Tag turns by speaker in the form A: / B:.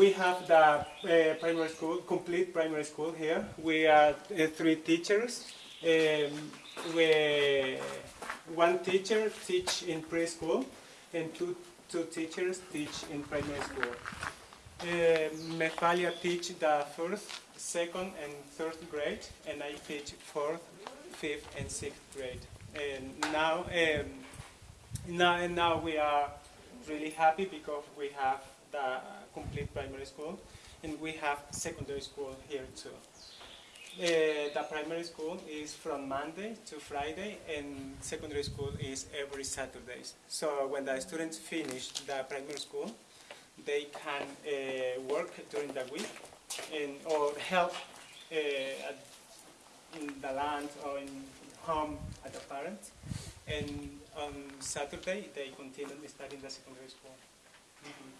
A: we have the uh, primary school, complete primary school here. We are uh, three teachers. Um, we, one teacher teach in preschool, and two, two teachers teach in primary school. Uh, Mefalia teach the first, second, and third grade, and I teach fourth, fifth, and sixth grade. And now, um, now, and now we are really happy because we have the complete primary school, and we have secondary school here too. Uh, the primary school is from Monday to Friday, and secondary school is every Saturdays. So when the students finish the primary school, they can uh, work during the week and or help uh, in the land or in home at the parents. And on Saturday, they continue studying the secondary school. Mhm.